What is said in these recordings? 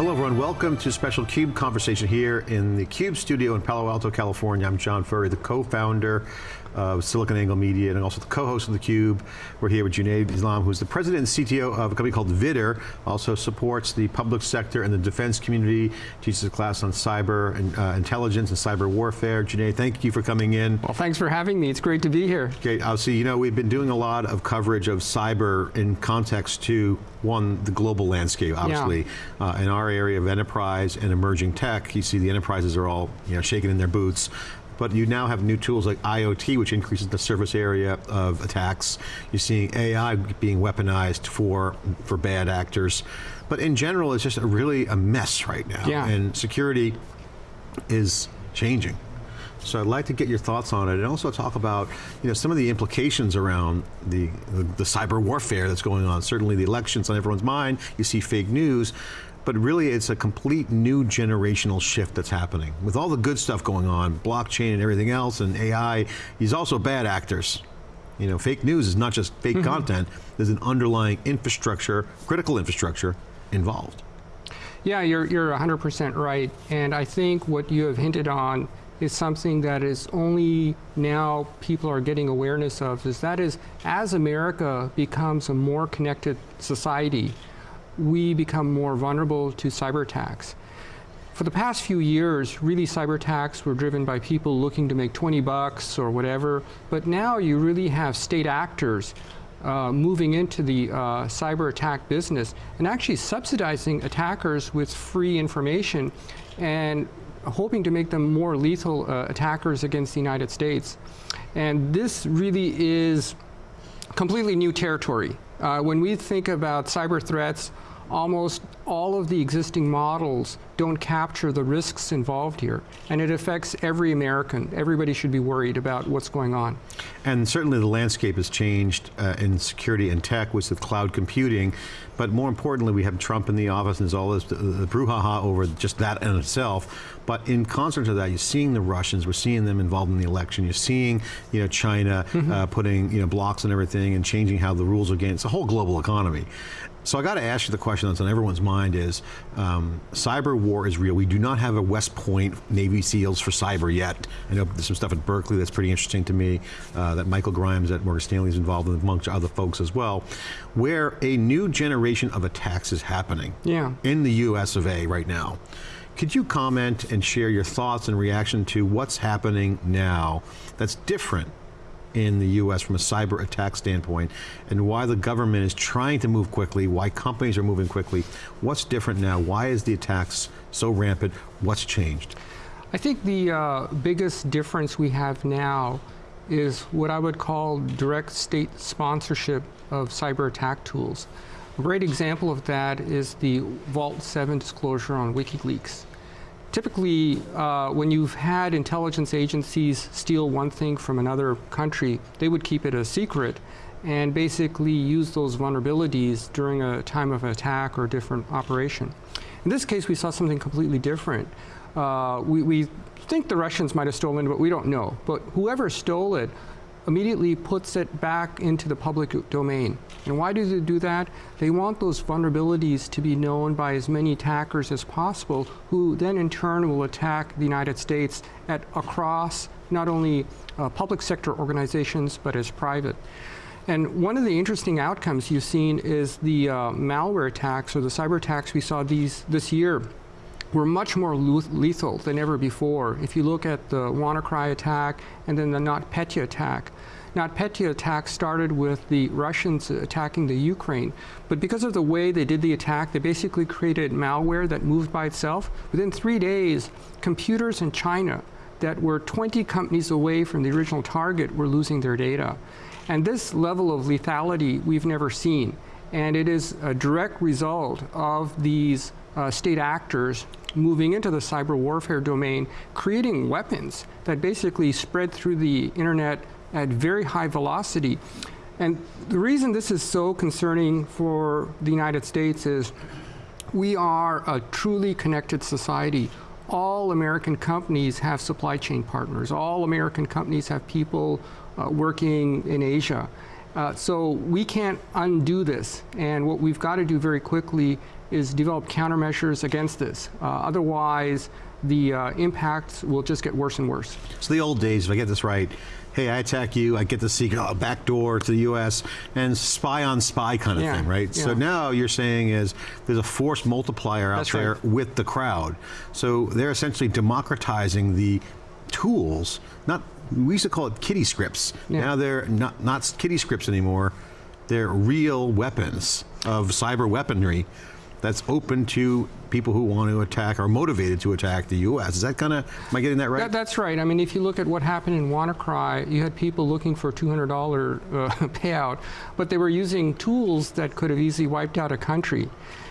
Hello everyone, welcome to special CUBE conversation here in the CUBE studio in Palo Alto, California. I'm John Furrier, the co-founder of SiliconANGLE Media and also the co-host of theCUBE. We're here with Junaid Islam, who's the president and CTO of a company called Vidder, also supports the public sector and the defense community, teaches a class on cyber and uh, intelligence and cyber warfare. Junaid, thank you for coming in. Well, thanks for having me. It's great to be here. Okay, I'll see, you know, we've been doing a lot of coverage of cyber in context to, one, the global landscape, obviously. Yeah. Uh, in our area of enterprise and emerging tech, you see the enterprises are all you know, shaking in their boots but you now have new tools like IoT, which increases the surface area of attacks. You're seeing AI being weaponized for, for bad actors. But in general, it's just a really a mess right now. Yeah. And security is changing. So I'd like to get your thoughts on it and also talk about you know, some of the implications around the, the, the cyber warfare that's going on. Certainly the elections on everyone's mind, you see fake news, but really it's a complete new generational shift that's happening. With all the good stuff going on, blockchain and everything else, and AI, he's also bad actors. You know, fake news is not just fake mm -hmm. content, there's an underlying infrastructure, critical infrastructure involved. Yeah, you're, you're 100% right, and I think what you have hinted on is something that is only now people are getting awareness of, is that is, as America becomes a more connected society, we become more vulnerable to cyber attacks. For the past few years, really cyber attacks were driven by people looking to make 20 bucks or whatever, but now you really have state actors uh, moving into the uh, cyber attack business and actually subsidizing attackers with free information and hoping to make them more lethal uh, attackers against the United States. And this really is completely new territory. Uh, when we think about cyber threats, almost all of the existing models don't capture the risks involved here. And it affects every American. Everybody should be worried about what's going on. And certainly the landscape has changed uh, in security and tech with cloud computing, but more importantly, we have Trump in the office and there's all this the brouhaha over just that in itself. But in concert to that, you're seeing the Russians, we're seeing them involved in the election, you're seeing you know, China mm -hmm. uh, putting you know, blocks on everything and changing how the rules are game. It's a whole global economy. So I got to ask you the question that's on everyone's mind is, um, cyber war is real. We do not have a West Point Navy SEALs for cyber yet. I know there's some stuff at Berkeley that's pretty interesting to me, uh, that Michael Grimes at Morgan Stanley is involved in, amongst other folks as well, where a new generation of attacks is happening yeah. in the US of A right now. Could you comment and share your thoughts and reaction to what's happening now that's different in the US from a cyber attack standpoint and why the government is trying to move quickly, why companies are moving quickly. What's different now? Why is the attacks so rampant? What's changed? I think the uh, biggest difference we have now is what I would call direct state sponsorship of cyber attack tools. A great example of that is the Vault 7 disclosure on WikiLeaks. Typically, uh, when you've had intelligence agencies steal one thing from another country, they would keep it a secret and basically use those vulnerabilities during a time of attack or different operation. In this case, we saw something completely different. Uh, we, we think the Russians might have stolen it, but we don't know. But whoever stole it immediately puts it back into the public domain. And why do they do that? They want those vulnerabilities to be known by as many attackers as possible, who then in turn will attack the United States at across not only uh, public sector organizations, but as private. And one of the interesting outcomes you've seen is the uh, malware attacks or the cyber attacks we saw these this year were much more lethal than ever before. If you look at the WannaCry attack and then the NotPetya attack, NotPetya attack started with the Russians attacking the Ukraine, but because of the way they did the attack, they basically created malware that moved by itself. Within three days, computers in China that were 20 companies away from the original target were losing their data. And this level of lethality we've never seen. And it is a direct result of these uh, state actors moving into the cyber warfare domain, creating weapons that basically spread through the internet at very high velocity. And the reason this is so concerning for the United States is we are a truly connected society. All American companies have supply chain partners. All American companies have people uh, working in Asia. Uh, so we can't undo this. And what we've got to do very quickly is develop countermeasures against this. Uh, otherwise, the uh, impacts will just get worse and worse. So the old days, if I get this right, hey, I attack you, I get the secret uh, back door to the U.S. and spy on spy kind of Yeah, thing, right? So now you're saying is there's a force multiplier out That's there right. with the crowd. So they're essentially democratizing the tools. Not we used to call it kiddie scripts. Yeah. Now they're not not kiddie scripts anymore. They're real weapons of cyber weaponry that's open to people who want to attack or motivated to attack the U.S. Is that kind of? Am I getting that right? That, that's right. I mean, if you look at what happened in WannaCry, you had people looking for a $200 uh, payout, but they were using tools that could have easily wiped out a country.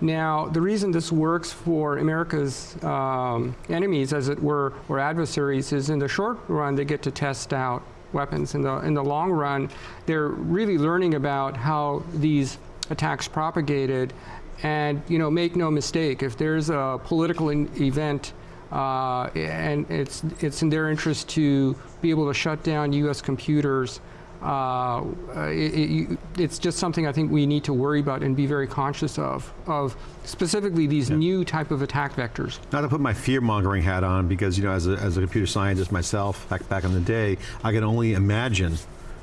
Now, the reason this works for America's um, enemies, as it were, or adversaries, is in the short run they get to test out weapons. In the in the long run, they're really learning about how these attacks propagated. And you know, make no mistake, if there's a political event uh, and it's it's in their interest to be able to shut down U.S. computers. Uh, it, it, it's just something I think we need to worry about and be very conscious of, of specifically these new type of attack vectors. Not to put my fear mongering hat on, because you know, as a, as a computer scientist myself, back back in the day, I can only imagine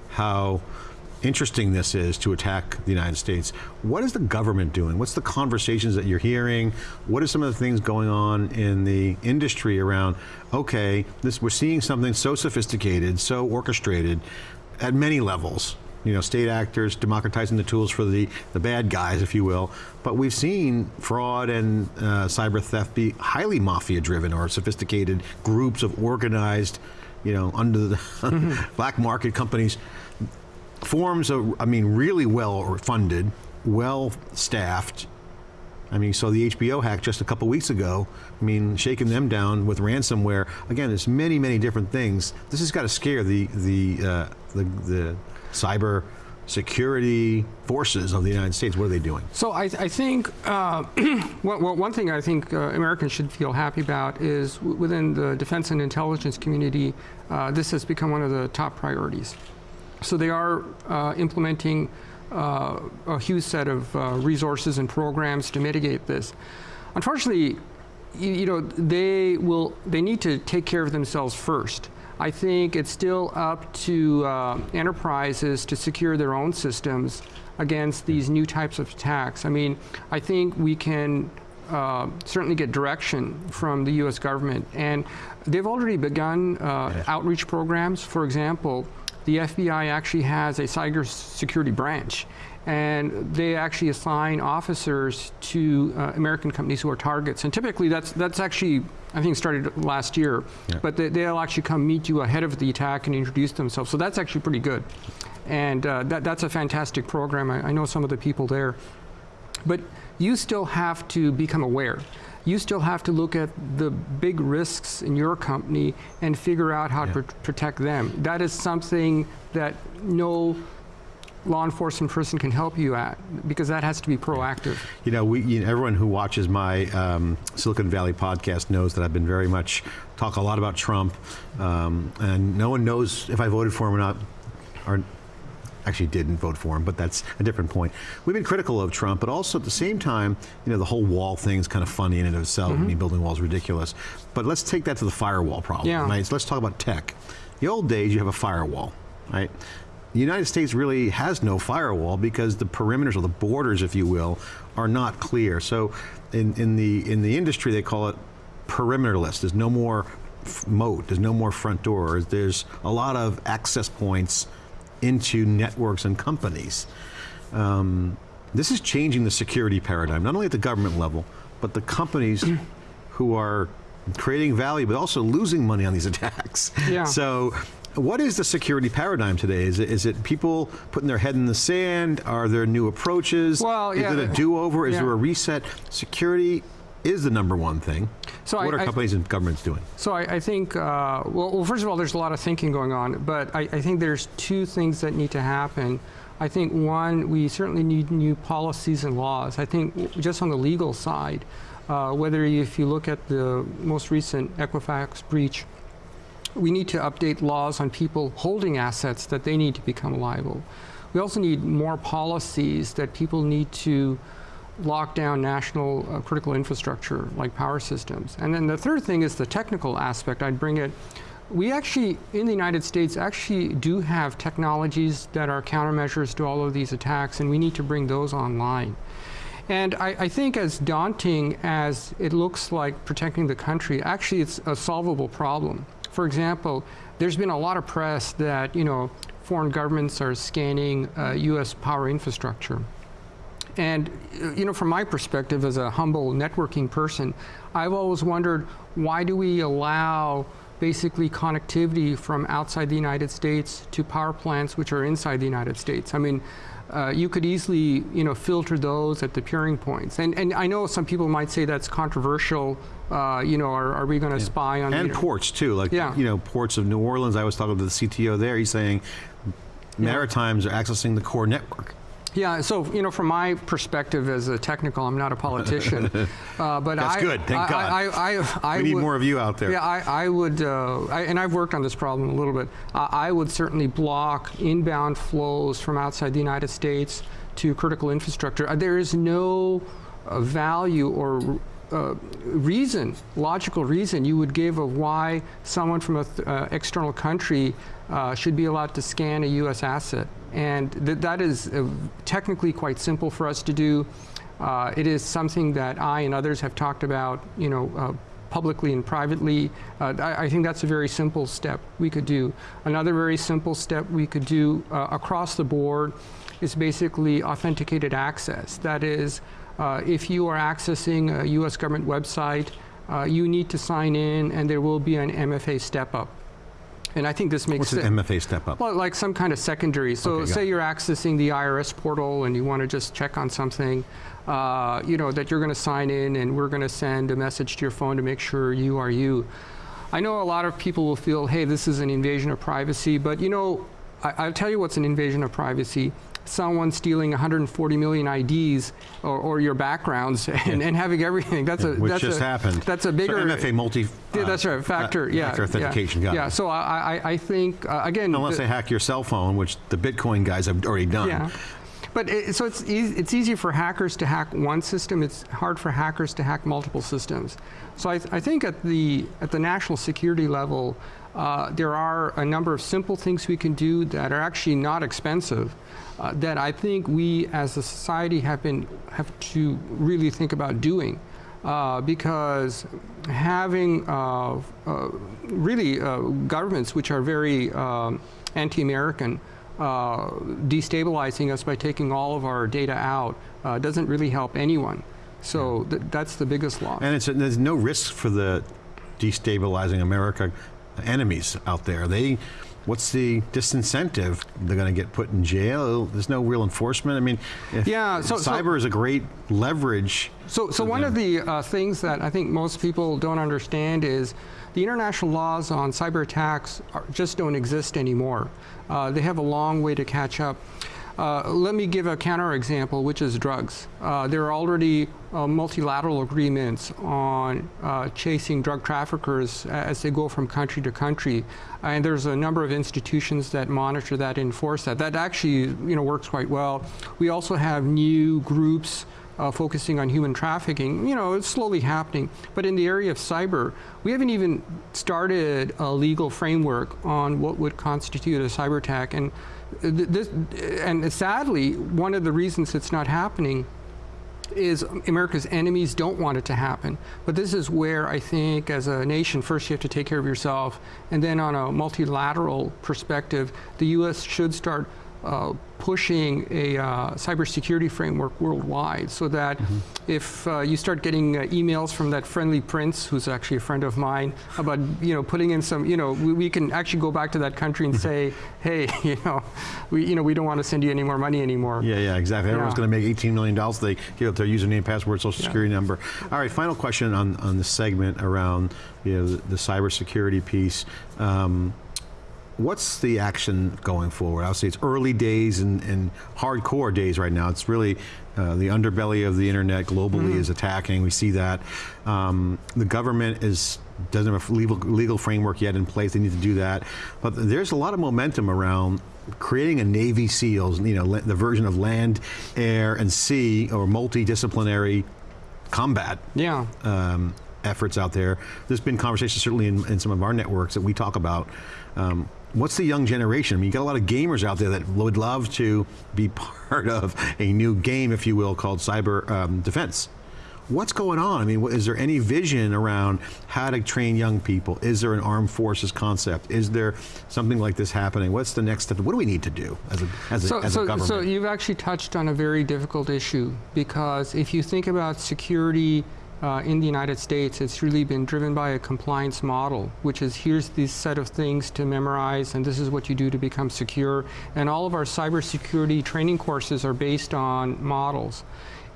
how interesting this is to attack the United States. What is the government doing? What's the conversations that you're hearing? What are some of the things going on in the industry around? Okay, this we're seeing something so sophisticated, so orchestrated, at many levels you know, state actors democratizing the tools for the, the bad guys, if you will. But we've seen fraud and uh, cyber theft be highly mafia driven or sophisticated groups of organized, you know, under the black market companies. Forms of, I mean, really well funded, well staffed. I mean, so the HBO hack just a couple weeks ago. I mean, shaking them down with ransomware. Again, there's many, many different things. This has got to scare the the uh, the, the cyber security forces of the United States. What are they doing? So I, I think uh, well, one thing I think uh, Americans should feel happy about is within the defense and intelligence community, uh, this has become one of the top priorities. So they are uh, implementing uh, a huge set of uh, resources and programs to mitigate this. Unfortunately, you, you know they will they need to take care of themselves first. I think it's still up to uh, enterprises to secure their own systems against these new types of attacks. I mean, I think we can uh, certainly get direction from the U.S. government, and they've already begun uh, outreach programs. For example, the FBI actually has a cybersecurity branch, and they actually assign officers to uh, American companies who are targets. And typically, that's that's actually I think started last year, Yeah. but they, they'll actually come meet you ahead of the attack and introduce themselves. So that's actually pretty good, and uh, that, that's a fantastic program. I, I know some of the people there, but you still have to become aware. You still have to look at the big risks in your company and figure out how to pr- protect them. That is something that no law enforcement person can help you at because that has to be proactive. You know, we, you know, everyone who watches my um, Silicon Valley podcast knows that I've been very much talk a lot about Trump, um, and no one knows if I voted for him or not, or actually didn't vote for him, but that's a different point. We've been critical of Trump, but also at the same time, you know, the whole wall thing is kind of funny in and of itself. I mm-hmm. mean, building walls is ridiculous. But let's take that to the firewall problem. Yeah. Right? So let's talk about tech. The old days, you have a firewall, right? The United States really has no firewall because the perimeters or the borders, if you will, are not clear. So, in, in the in the industry, they call it perimeterless. There's no more moat. There's no more front door, There's a lot of access points into networks and companies. Um, this is changing the security paradigm, not only at the government level, but the companies who are creating value, but also losing money on these attacks. Yeah. So, what is the security paradigm today? Is it, is it people putting their head in the sand? Are there new approaches? Well, is yeah, it a do-over? Is yeah. there a reset? Security is the number one thing. So what I- are I- companies and governments doing? So I, I think, uh, well, well, first of all, there's a lot of thinking going on, but I, I think there's two things that need to happen. I think one, we certainly need new policies and laws. I think just on the legal side, uh, whether you, if you look at the most recent Equifax breach, we need to update laws on people holding assets that they need to become liable. We also need more policies that people need to lock down national uh, critical infrastructure like power systems. And then the third thing is the technical aspect. I'd bring it. We actually, in the United States, actually do have technologies that are countermeasures to all of these attacks, and we need to bring those online. And I, I, think as daunting as it looks like protecting the country, actually it's a solvable problem. For example, there's been a lot of press that, you know, foreign governments are scanning uh, U.S. power infrastructure. And, you know, from my perspective as a humble networking person, I've always wondered why do we allow basically connectivity from outside the United States to power plants which are inside the United States? I mean, uh, you could easily, you know, filter those at the peering points. And, and I know some people might say that's controversial. Uh, you know, are, are we going to yeah. spy on and ports too? Like, yeah. you know, ports of New Orleans. I was talking to the CTO there. He's saying Maritimes yeah. are accessing the core network. Yeah, so you know, from my perspective as a technical, I'm not a politician, uh, but that's I, good. Thank I, God. I, I, I we need would, more of you out there. Yeah, I, would, uh, and I've worked on this problem a little bit. I would certainly block inbound flows from outside the United States to critical infrastructure. There is no uh, value or uh, reason, logical reason you would give of why someone from an uh, external country uh, should be allowed to scan a U.S. asset. And th that is uh, technically quite simple for us to do. Uh, it is something that I and others have talked about, you know, uh, publicly and privately. Uh, I, I, think that's a very simple step we could do. Another very simple step we could do uh, across the board is basically authenticated access. That is, if you are accessing a US government website, you need to sign in and there will be an MFA step up. And I think this makes What's an MFA step up? Well, like some kind of secondary. So okay, say you're accessing the IRS portal and you want to just check on something, uh, you know, that you're going to sign in and we're going to send a message to your phone to make sure you are you. I know a lot of people will feel, hey, this is an invasion of privacy, but you know, I, will tell you what's an invasion of privacy someone stealing 140 million IDs or, or your backgrounds and, and, having everything. That's yeah, a which that's just a, happened. That's a bigger so MFA multi. Uh, that's right. Factor. Uh, yeah. Factor authentication. Yeah. yeah. So I, I, I think uh, again. Unless the, they hack your cell phone, which the Bitcoin guys have already done. Yeah. But it, so it's easy, it's easy for hackers to hack one system. It's hard for hackers to hack multiple systems. So I, th I think at the at the national security level, uh, there are a number of simple things we can do that are actually not expensive uh, that I think we as a society have been have to really think about doing. Uh, because having uh, uh really uh, governments which are very um, anti-American uh, destabilizing us by taking all of our data out doesn't really help anyone. So th that's the biggest loss. And there's no risk for the destabilizing America enemies out there. They what's the disincentive? They're going to get put in jail. There's no real enforcement. I mean, yeah, so, cyber so, is a great leverage. So, so one them. of the uh, things that I think most people don't understand is the international laws on cyber attacks are, just don't exist anymore. Uh, they have a long way to catch up. Uh, let me give a counterexample, which is drugs. Uh, there are already uh, multilateral agreements on uh, chasing drug traffickers as they go from country to country. And there's a number of institutions that monitor that, enforce that. That actually you know, works quite well. We also have new groups uh, focusing on human trafficking, you know, it's slowly happening. But in the area of cyber, we haven't even started a legal framework on what would constitute a cyber attack. And this, and sadly, one of the reasons it's not happening is America's enemies don't want it to happen. But this is where I think as a nation, first you have to take care of yourself, and then on a multilateral perspective, the U.S. should start uh, pushing a uh, cybersecurity framework worldwide so that mm -hmm. if uh, you start getting uh, emails from that friendly prince, who's actually a friend of mine, about you know putting in some, you know, we, we can actually go back to that country and say, hey, you know, we you know we don't want to send you any more money anymore. Yeah, yeah, exactly. Everyone's yeah. going to make 18 million dollars. They give up their username, password, social yeah. security number. All right, final question on on the segment around you know the, the cybersecurity piece. Um, what's the action going forward? Obviously, it's early days and, and hardcore days right now. It's really uh, the underbelly of the internet globally mm -hmm. is attacking. We see that. Um, the government is doesn't have a legal, legal framework yet in place. They need to do that. But there's a lot of momentum around creating a Navy SEALs, you know, the version of land, air, and sea, or multidisciplinary combat Yeah. um, efforts out there. There's been conversations certainly in, in some of our networks that we talk about. Um, what's the young generation? I mean, you got a lot of gamers out there that would love to be part of a new game, if you will, called cyber um, defense. What's going on? I mean, is there any vision around how to train young people? Is there an armed forces concept? Is there something like this happening? What's the next step? What do we need to do as a, as a, So, a government? so you've actually touched on a very difficult issue because if you think about security uh, in the United States, it's really been driven by a compliance model, which is here's this set of things to memorize, and this is what you do to become secure. And all of our cybersecurity training courses are based on models.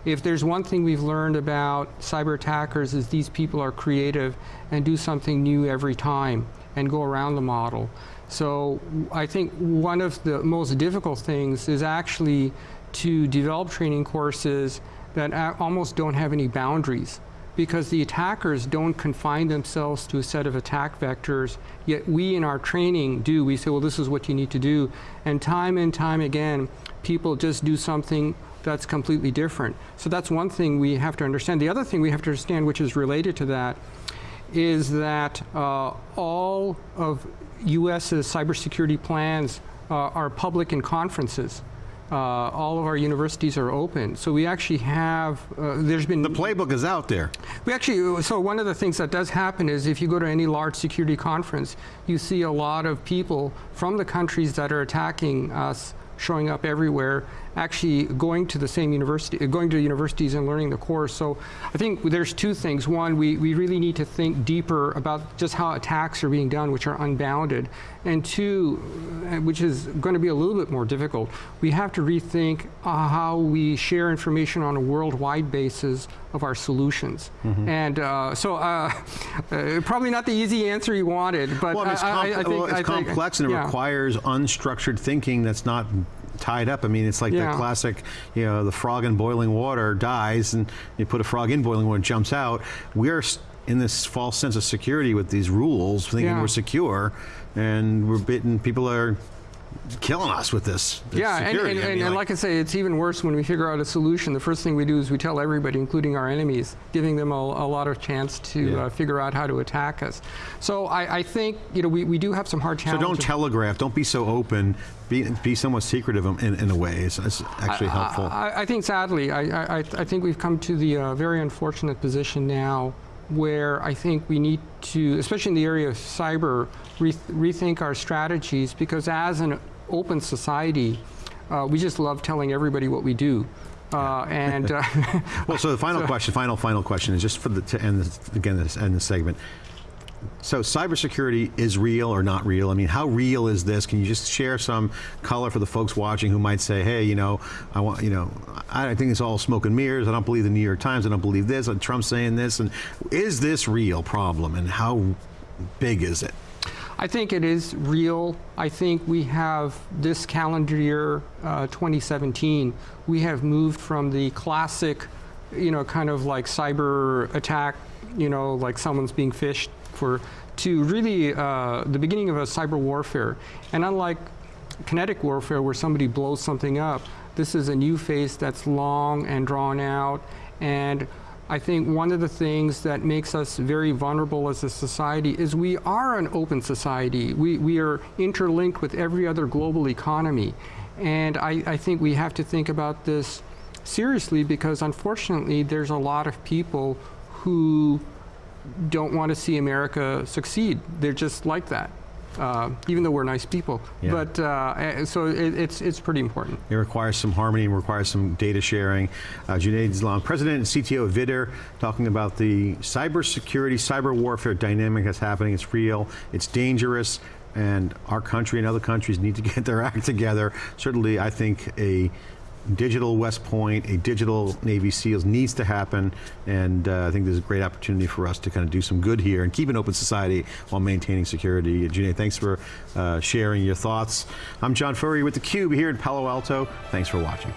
If there's one thing we've learned about cyber attackers is these people are creative and do something new every time and go around the model. So I think one of the most difficult things is actually to develop training courses that almost don't have any boundaries because the attackers don't confine themselves to a set of attack vectors, yet we in our training do. We say, well, this is what you need to do. And time and time again, people just do something that's completely different. So that's one thing we have to understand. The other thing we have to understand, which is related to that, is that uh, all of US's cybersecurity plans uh, are public in conferences. Uh, all of our universities are open. So we actually have, uh, there's been the playbook is out there. we actually, so one of the things that does happen is if you go to any large security conference, you see a lot of people from the countries that are attacking us showing up everywhere, actually going to the same university, going to universities and learning the course. So I think there's two things. One, we, we really need to think deeper about just how attacks are being done, which are unbounded. And two, uh, which is going to be a little bit more difficult, we have to rethink uh, how we share information on a worldwide basis of our solutions. And uh, so, uh, uh, probably not the easy answer you wanted, but Well, I mean, it's, I, I- I think, well, it's I think- complex and it yeah. requires unstructured thinking that's not tied up. I mean, it's like Yeah. the classic, you know, the frog in boiling water dies and you put a frog in boiling water and jumps out. We're in this false sense of security with these rules, thinking Yeah. we're secure, and we're bitten. People are killing us with this. this Yeah, and, security. and, I mean, and like I say, it's even worse when we figure out a solution. The first thing we do is we tell everybody, including our enemies, giving them a, a lot of chance to Yeah. uh, figure out how to attack us. So I, I think you know we, we do have some hard challenges. so don't telegraph. Don't be so open. Be, be somewhat secretive in, in a way. It's, it's actually helpful. I, I think sadly, I, I, I- I think we've come to the uh, very unfortunate position now where I think we need to, especially in the area of cyber, re- rethink our strategies because as an open society, uh, we just love telling everybody what we do. Uh, and uh, Well, so the final question, final, final question is just for the to end this, again this end the segment. So cybersecurity is real or not real? I mean, how real is this? Can you just share some color for the folks watching who might say, "Hey, you know, I want, you know, I think it's all smoke and mirrors. I don't believe the New York Times. I don't believe this. Trump's saying this. And is this real problem? And how big is it? I think it is real. I think we have this calendar year, uh, 2017, we have moved from the classic, you know, kind of like cyber attack, you know, like someone's being phished for, to really uh, the beginning of a cyber warfare. And unlike kinetic warfare where somebody blows something up, this is a new phase that's long and drawn out. And I think one of the things that makes us very vulnerable as a society is we are an open society. We, we are interlinked with every other global economy. And I, I think we have to think about this seriously because unfortunately there's a lot of people who don't want to see America succeed. They're just like that, uh, even though we're nice people. Yeah. But uh, so it, it's, it's pretty important. It requires some harmony and requires some data sharing. Uh, Junaid Islam, President and CTO of Vidder, talking about the cybersecurity, cyber warfare dynamic that's happening. It's real, it's dangerous, and our country and other countries need to get their act together. Certainly, I think a digital West Point, a digital Navy SEALs needs to happen, and uh, I think there's a great opportunity for us to kind of do some good here and keep an open society while maintaining security. Junaid, thanks for uh, sharing your thoughts. I'm John Furrier with theCUBE here in Palo Alto. Thanks for watching.